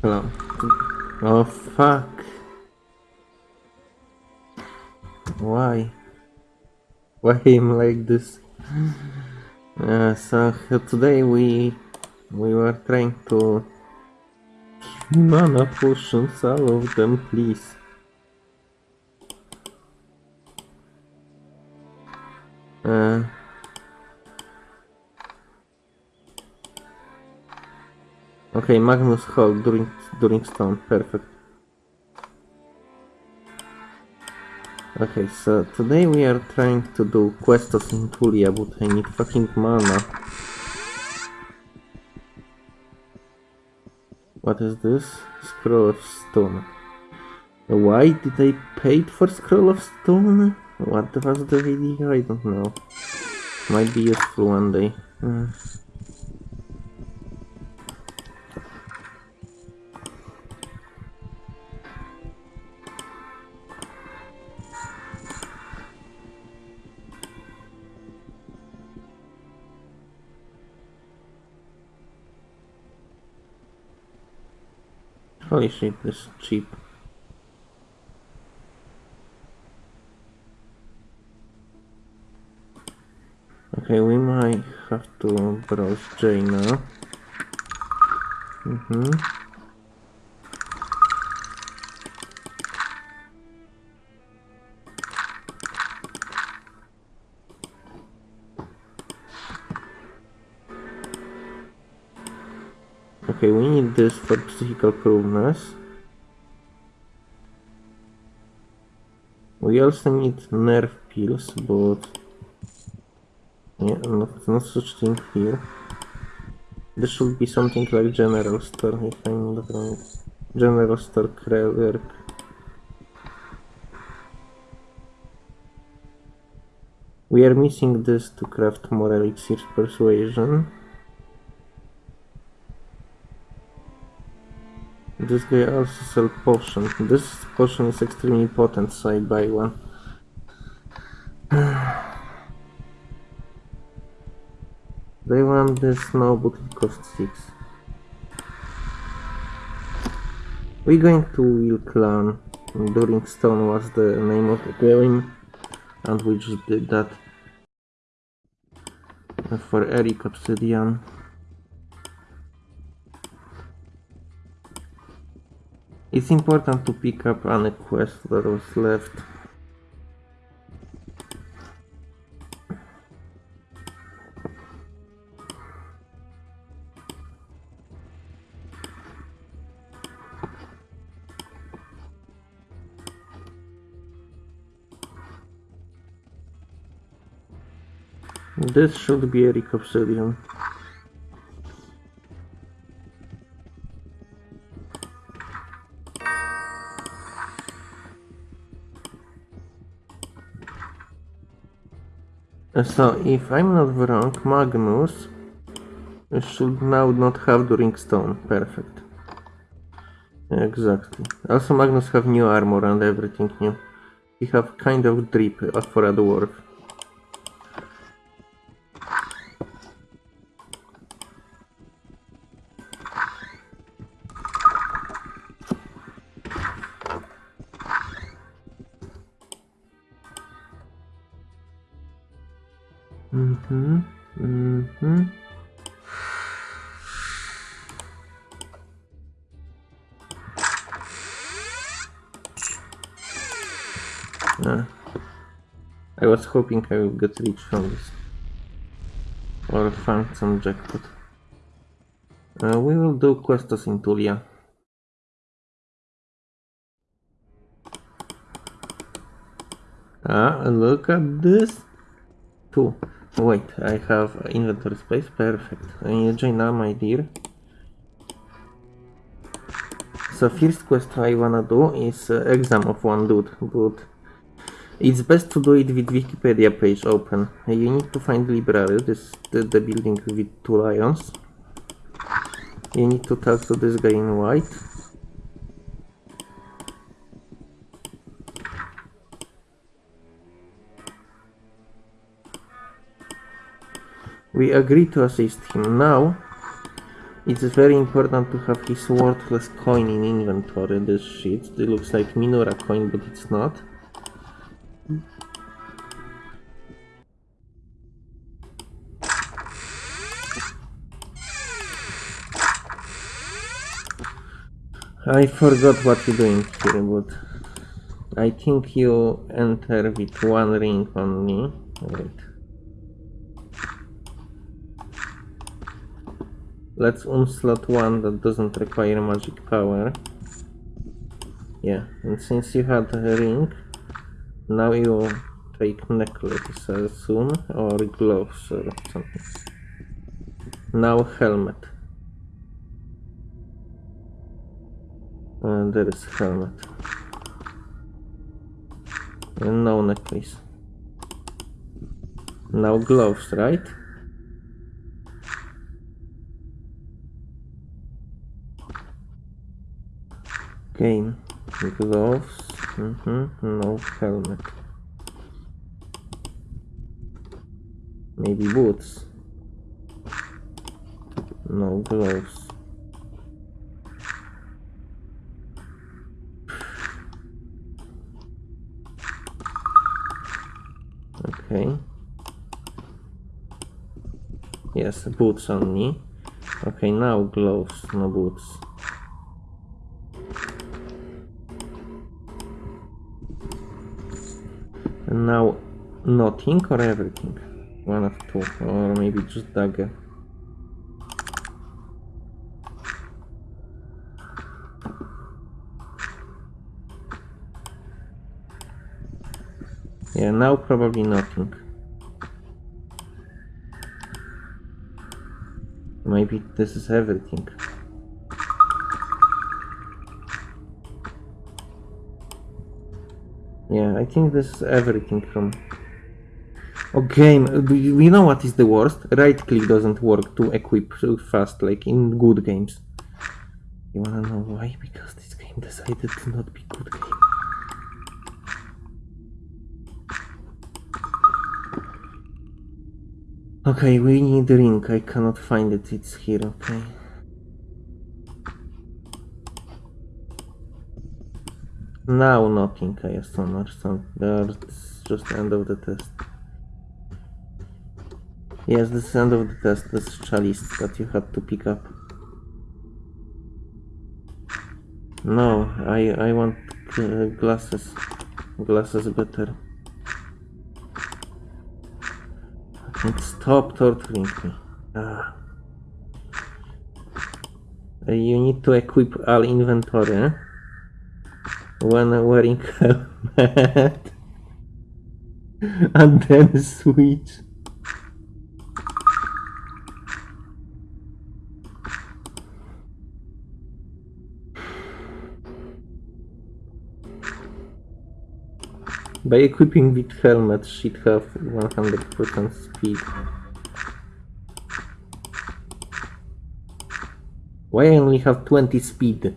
Hello. Oh fuck. Why? Why him like this? Uh, so today we we were trying to mana potions, all of them, please. Uh, okay, Magnus hold during during stone, perfect. Okay, so today we are trying to do quests in Tulla, but I need fucking mana. What is this? Scroll of Stone. Why did I pay for Scroll of Stone? What was the video? I don't know. Might be useful one day. Uh. Holy shit, this is cheap. Okay, we might have to browse J now. Mm-hmm. Okay, we need this for psychical prudeness. We also need nerve pills, but yeah, not, not such thing here. This should be something like general store, if I'm not wrong. General store work. We are missing this to craft more elixirs persuasion. This guy also sells potion. This potion is extremely potent, so I buy one. they want this now, but it costs 6. We're going to Wheel Clan. During Stone was the name of the game, and we just did that for Eric Obsidian. It's important to pick up any quest that was left. This should be Eric Obsidian. Uh, so, if I'm not wrong, Magnus should now not have During Stone. Perfect. Exactly. Also, Magnus have new armor and everything new. He have kind of drip uh, for a dwarf. Hoping I will get rich from this. Or find some jackpot. Uh, we will do quests in Tulla. Ah, look at this! Two. Wait, I have inventory space, perfect. Uh, join now, my dear. So first quest I wanna do is uh, exam of one dude, but it's best to do it with Wikipedia page open. You need to find library, this the, the building with two lions. You need to talk to this guy in white. We agree to assist him. Now, It's very important to have his worthless coin in inventory, this shit. It looks like Minora coin, but it's not. I forgot what you're doing here, but I think you enter with one ring only. Wait. Let's unslot one that doesn't require magic power. Yeah, and since you had a ring, now you take necklace, I assume, or gloves or something. Now helmet. And there is helmet. And no necklace. Now gloves, right? Okay, gloves, mm -hmm. no helmet. Maybe boots. No gloves. Okay. Yes, boots on me. Okay, now gloves, no boots. Now nothing or everything? One of two, or maybe just dagger. Yeah, now probably nothing. Maybe this is everything. Yeah, I think this is everything from... Okay, you know what is the worst? Right click doesn't work to equip so fast like in good games. You wanna know why? Because this game decided to not be good game. Okay, we need a ring. I cannot find it. It's here, okay. Now nothing, I assume, or something. That's just end of the test. Yes, this is end of the test. This is chalice that you had to pick up. No, I I want uh, glasses. Glasses better. And stop torturing me. Ah. You need to equip all inventory eh? When wearing helmet. and then switch. By equipping with helmet, she'd have 100% speed. Why I only have 20 speed?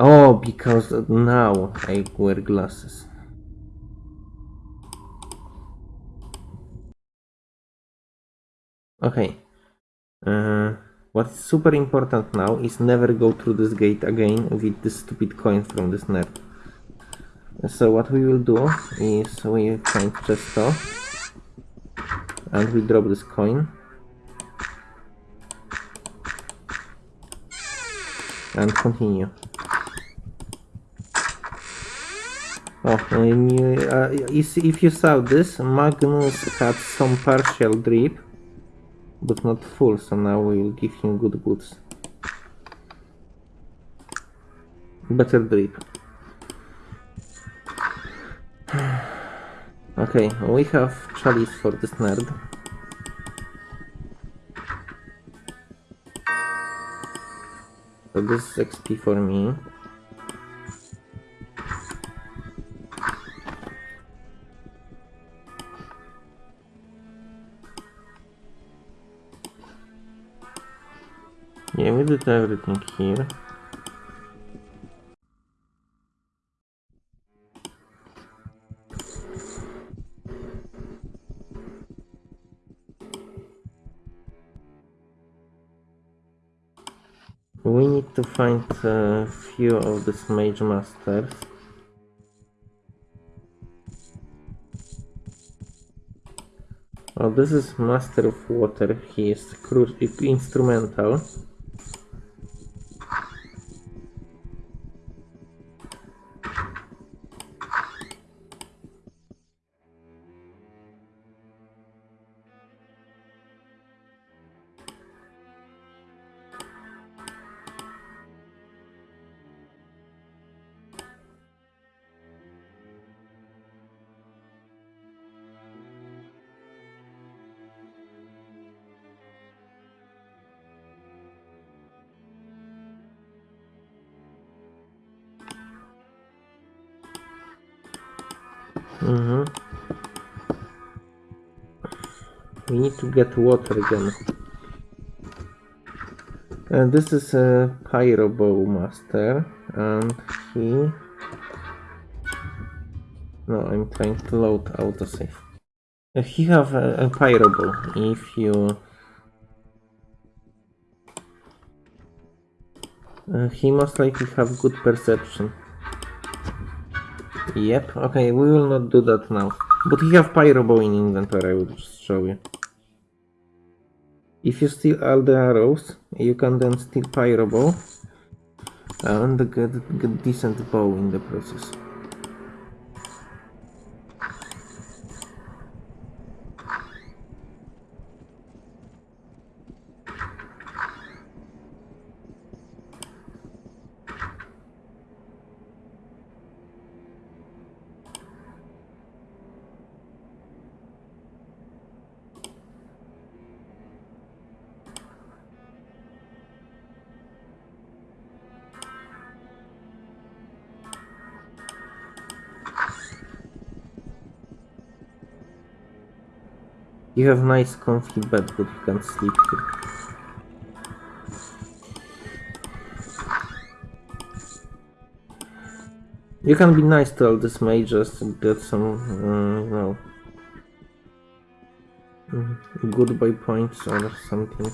Oh, because now I wear glasses. Okay. Uh, what's super important now is never go through this gate again with this stupid coin from this nerd. So what we will do is we find Chesto and we drop this coin and continue. Oh, uh, if you saw this, Magnus had some partial drip, but not full, so now we will give him good boots. Better drip. Okay, we have chalice for this nerd. So this is XP for me. Everything here. We need to find a few of these mage masters. Oh, this is Master of Water. He is instrumental. We need to get water again. And this is a Pyrobow master, and he. No, I'm trying to load autosave. Uh, he have a, a Pyrobow. If you. Uh, he must likely have good perception. Yep, okay, we will not do that now. But he have Pyrobow in inventory, I will just show you. If you steal all the arrows, you can then steal Pyrobow and get, get decent bow in the process. You have nice comfy bed, but you can't sleep here. You can be nice to all these mages and get some, uh, you know, goodbye points or something.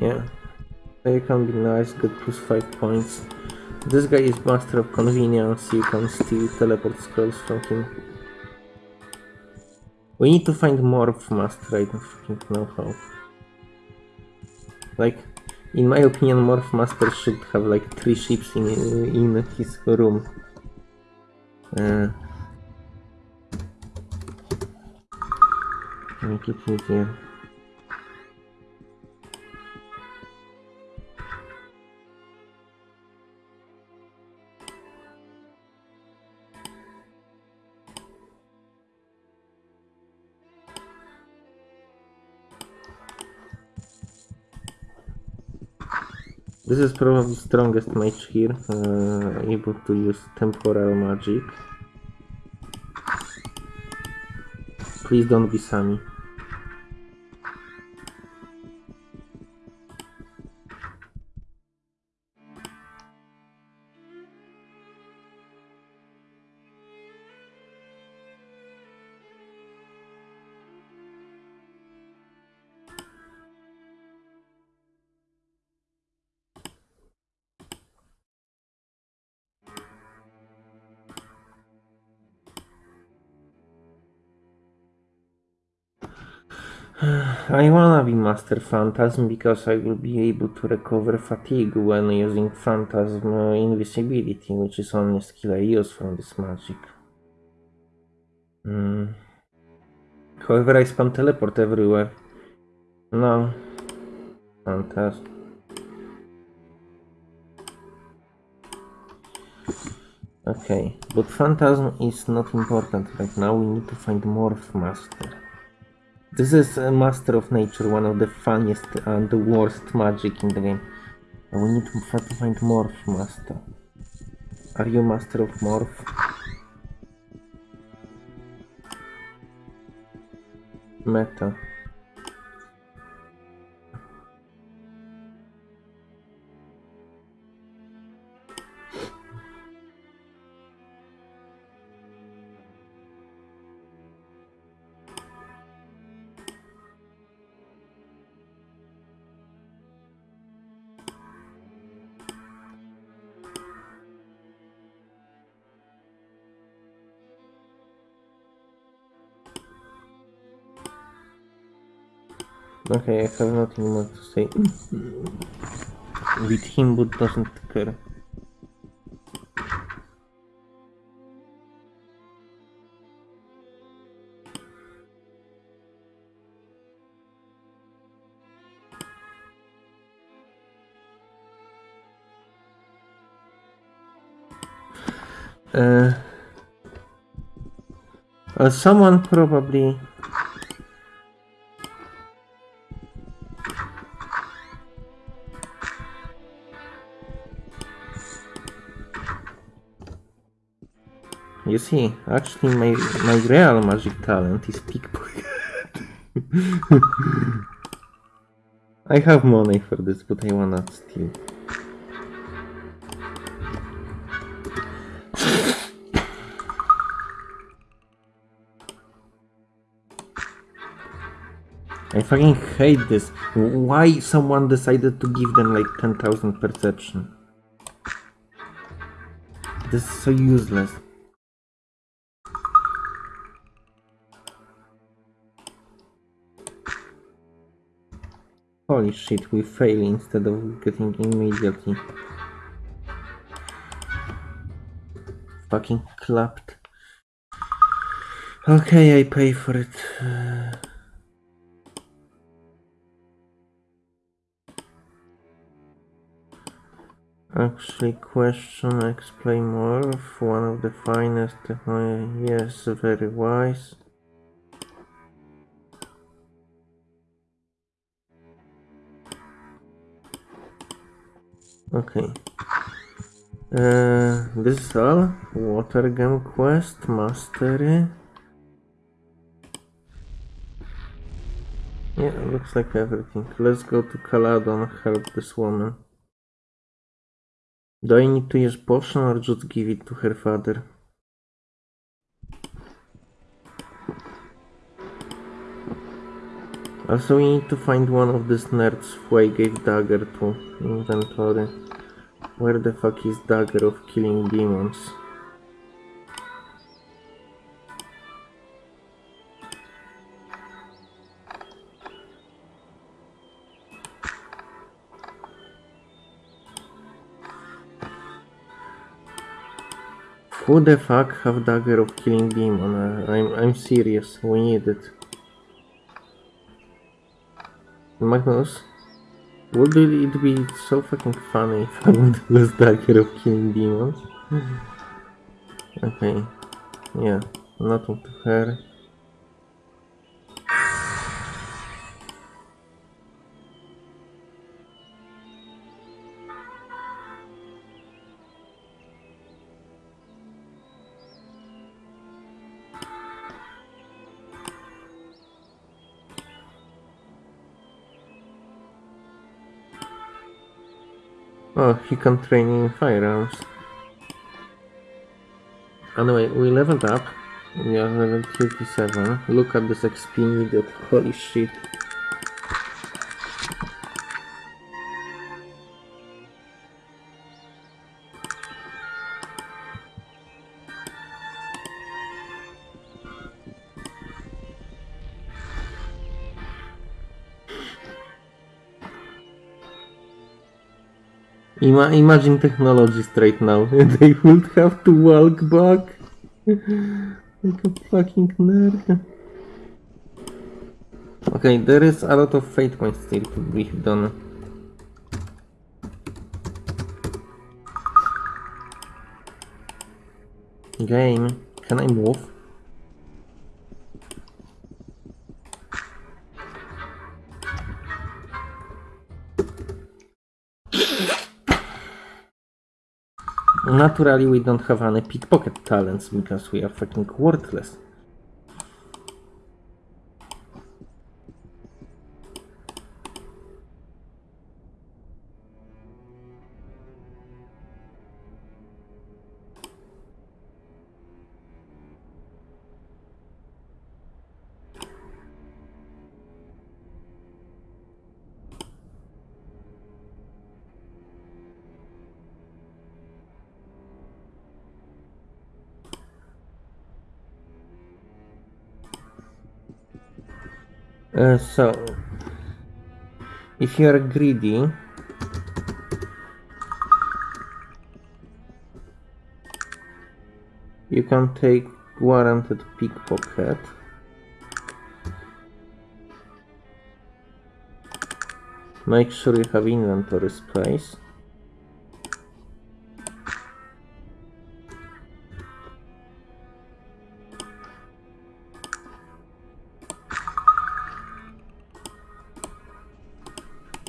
Yeah. You can be nice, get plus 5 points. This guy is master of conveyance, you can steal teleport scrolls from him. We need to find more of Master, I don't fucking know how. Like, in my opinion, Morph Master should have like 3 ships in, in his room. Uh, make it easier. This is probably strongest mage here, uh, able to use temporal magic. Please don't be Sammy. I wanna be Master Phantasm because I will be able to recover fatigue when using Phantasm Invisibility, which is only skill I use from this magic. Mm. However, I spam teleport everywhere. No. Phantasm. Okay, but Phantasm is not important right now, we need to find Morph Master. This is a Master of Nature, one of the funniest and the worst magic in the game. We need to find Morph Master. Are you Master of Morph? Meta. Okay, I have nothing more to say. With him, but doesn't care. Uh, uh, someone probably You see, actually my my real magic talent is pickpocket. I have money for this, but I wanna steal. I fucking hate this. Why someone decided to give them like 10,000 perception? This is so useless. Holy shit, we fail instead of getting immediately. Fucking clapped. Okay, I pay for it. Actually, question, explain more. One of the finest technology. Yes, very wise. Okay. Uh, this is all. Water gem quest, mastery. Yeah, looks like everything. Let's go to Caladon, help this woman. Do I need to use potion or just give it to her father? Also we need to find one of these nerds who I gave dagger to inventory. Where the fuck is dagger of killing demons? Who the fuck have dagger of killing demon? Uh, I'm I'm serious. We need it. Magnus, would it be so fucking funny if I would lose dagger of killing demons? Mm-hmm. okay, yeah, nothing to her. Oh, he can train in firearms. Anyway, we leveled up. We are level 37. Look at this XP needed. Holy shit. Ima imagine technologists right now. they would have to walk back. like a fucking nerd. Okay, there is a lot of fate points still to be done. Game, can I move? Naturally, we don't have any pickpocket talents because we are fucking worthless. Uh, so, if you are greedy, you can take warranted pickpocket. Make sure you have inventory space.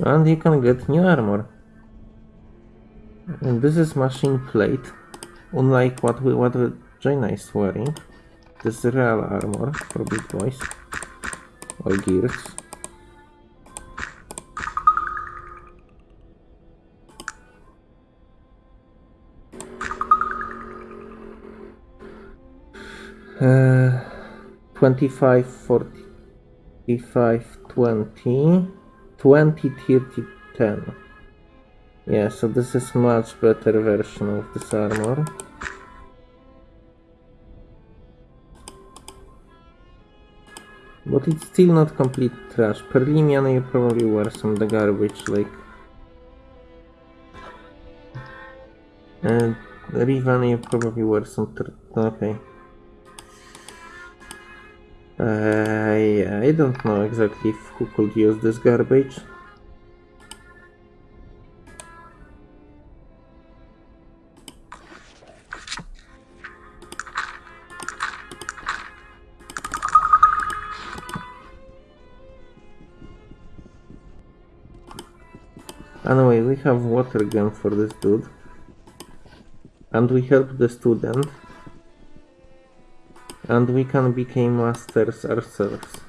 And you can get new armor. And this is machine plate, unlike what we what Jayna is wearing. This is real armor for big boys. Or gears. Uh, 25, 45, 20. 20 30 10 yeah so this is much better version of this armor. But it's still not complete trash. Perlimian you probably wear some the garbage like. And Riven you probably wear some okay uh, I don't know exactly who could use this garbage. Anyway, we have water gun for this dude. And we help the student and we can become masters ourselves.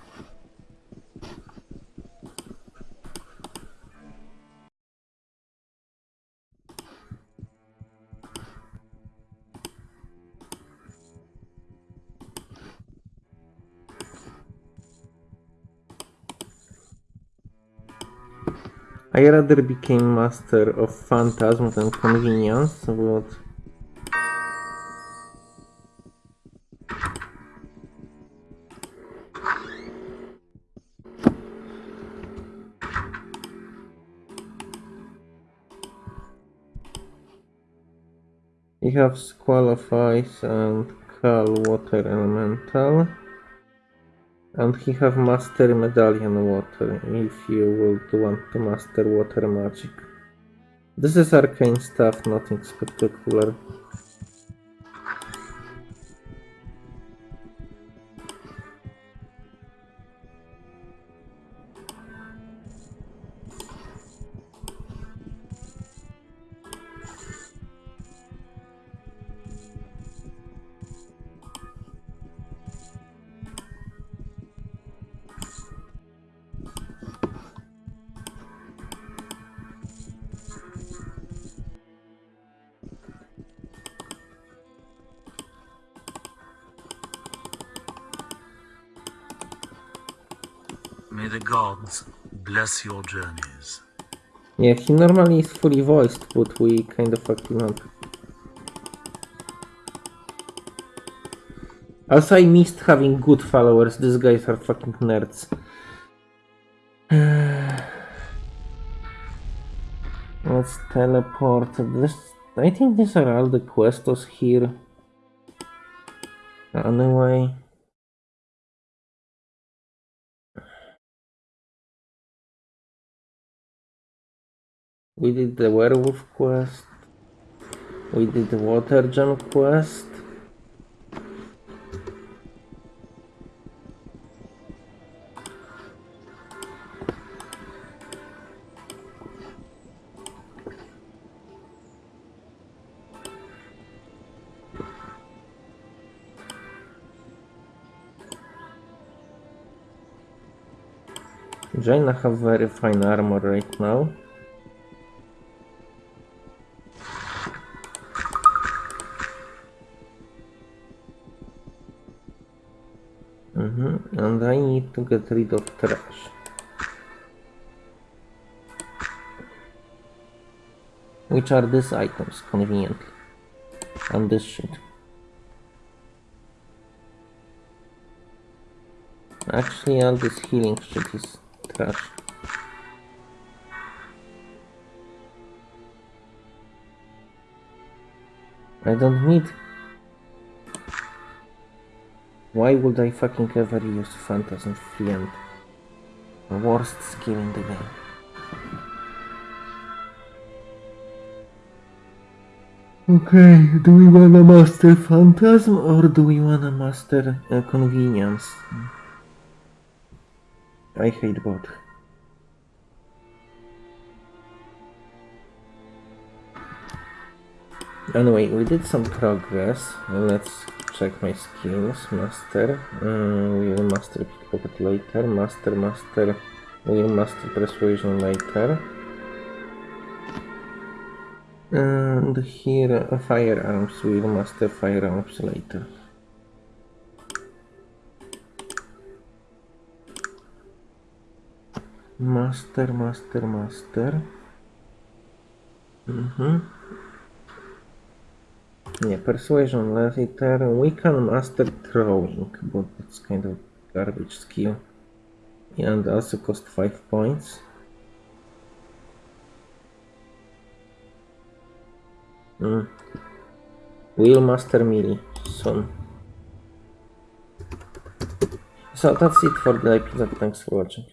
I rather became master of phantasm than conveyance, but Have Squalifies and Cal Water Elemental. And he have Master Medallion Water, if you would want to master water magic. This is arcane stuff, nothing spectacular. May the gods bless your journeys. Yeah, he normally is fully voiced, but we kind of fucked him up. Also, I missed having good followers. These guys are fucking nerds. Let's teleport. This, I think these are all the quests here. Anyway. We did the werewolf quest. We did the water gem quest. Jayna have very fine armor right now. Get rid of trash. Which are these items, conveniently. And this shit. Actually, all this healing shit is trash. I don't need. Why would I fucking ever use Phantasm Fiend? Worst skill in the game. Okay, do we wanna master Phantasm or do we wanna master uh, Conveyance? I hate both. Anyway, we did some progress. Let's check my skills. Master. Uh, we will master pickpocket later. Master, master. We will master persuasion later. And here, uh, firearms. We will master firearms later. Master, master, master. Mhm. Yeah, persuasion later. We can master throwing, but it's kind of garbage skill. And also cost 5 points. Mm. We'll master melee soon. So that's it for the episode. Thanks for watching.